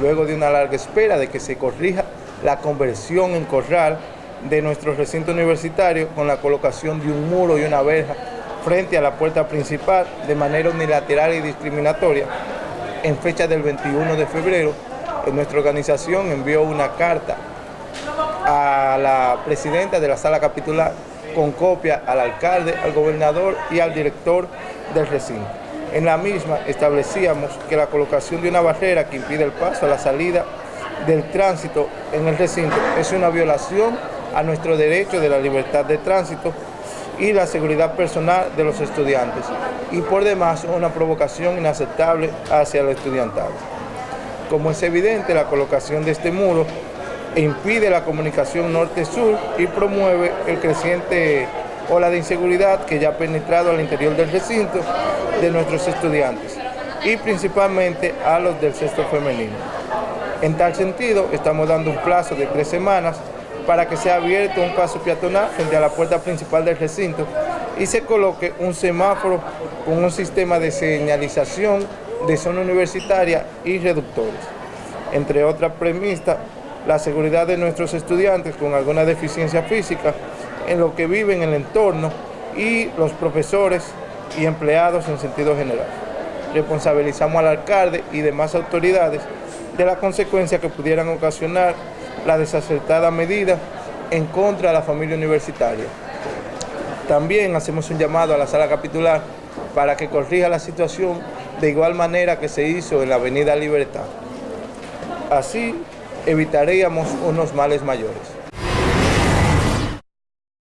luego de una larga espera de que se corrija la conversión en corral de nuestro recinto universitario con la colocación de un muro y una verja frente a la puerta principal de manera unilateral y discriminatoria. En fecha del 21 de febrero, nuestra organización envió una carta a la presidenta de la sala capitular con copia al alcalde, al gobernador y al director del recinto. En la misma establecíamos que la colocación de una barrera que impide el paso a la salida del tránsito en el recinto es una violación a nuestro derecho de la libertad de tránsito y la seguridad personal de los estudiantes y por demás una provocación inaceptable hacia los estudiantado. Como es evidente, la colocación de este muro impide la comunicación norte-sur y promueve el creciente ola de inseguridad que ya ha penetrado al interior del recinto de nuestros estudiantes y principalmente a los del sexto femenino. En tal sentido, estamos dando un plazo de tres semanas para que sea abierto un paso peatonal frente a la puerta principal del recinto y se coloque un semáforo con un sistema de señalización de zona universitaria y reductores. Entre otras premisas, la seguridad de nuestros estudiantes con alguna deficiencia física en lo que viven en el entorno y los profesores y empleados en sentido general. Responsabilizamos al alcalde y demás autoridades de la consecuencia que pudieran ocasionar la desacertada medida en contra de la familia universitaria. También hacemos un llamado a la sala capitular para que corrija la situación de igual manera que se hizo en la avenida Libertad. Así evitaríamos unos males mayores.